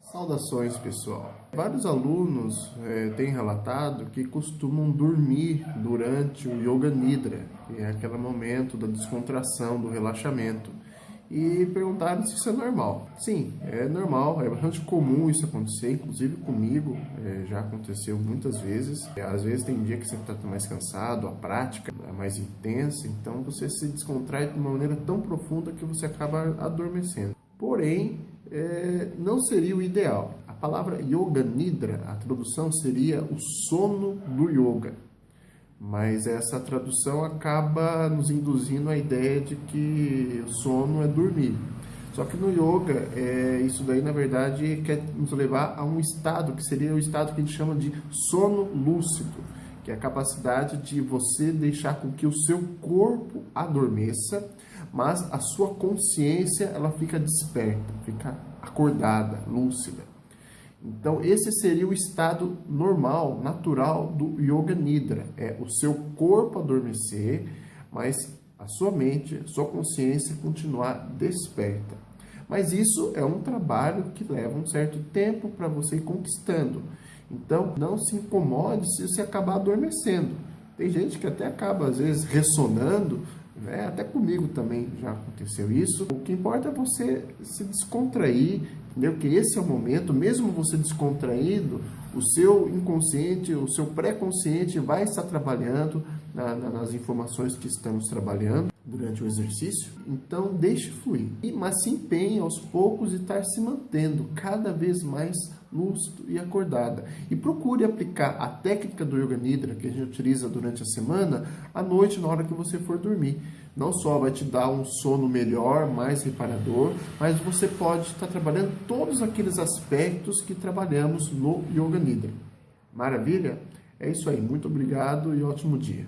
Saudações pessoal! Vários alunos é, têm relatado que costumam dormir durante o Yoga Nidra, que é aquele momento da descontração, do relaxamento, e perguntaram se isso é normal. Sim, é normal, é bastante comum isso acontecer, inclusive comigo, é, já aconteceu muitas vezes. Às vezes tem dia que você está mais cansado, a prática é mais intensa, então você se descontrai de uma maneira tão profunda que você acaba adormecendo. Porém, é, não seria o ideal. A palavra Yoga Nidra, a tradução seria o sono do yoga. Mas essa tradução acaba nos induzindo a ideia de que sono é dormir. Só que no yoga, é, isso daí na verdade quer nos levar a um estado que seria o estado que a gente chama de sono lúcido, que é a capacidade de você deixar com que o seu corpo adormeça mas a sua consciência ela fica desperta, fica acordada, lúcida. Então esse seria o estado normal, natural do Yoga Nidra, é o seu corpo adormecer, mas a sua mente, a sua consciência continuar desperta. Mas isso é um trabalho que leva um certo tempo para você ir conquistando. Então não se incomode se você acabar adormecendo. Tem gente que até acaba às vezes ressonando né? Até comigo também já aconteceu isso. O que importa é você se descontrair, entendeu? Que esse é o momento, mesmo você descontraído, o seu inconsciente, o seu pré-consciente vai estar trabalhando na, na, nas informações que estamos trabalhando durante o exercício. Então, deixe fluir. Mas se empenhe aos poucos e estar se mantendo cada vez mais lúcido e acordada. E procure aplicar a técnica do Yoga Nidra que a gente utiliza durante a semana à noite, na hora que você for dormir. Não só vai te dar um sono melhor, mais reparador, mas você pode estar trabalhando todos aqueles aspectos que trabalhamos no Yoga Nidra. Maravilha? É isso aí. Muito obrigado e ótimo dia.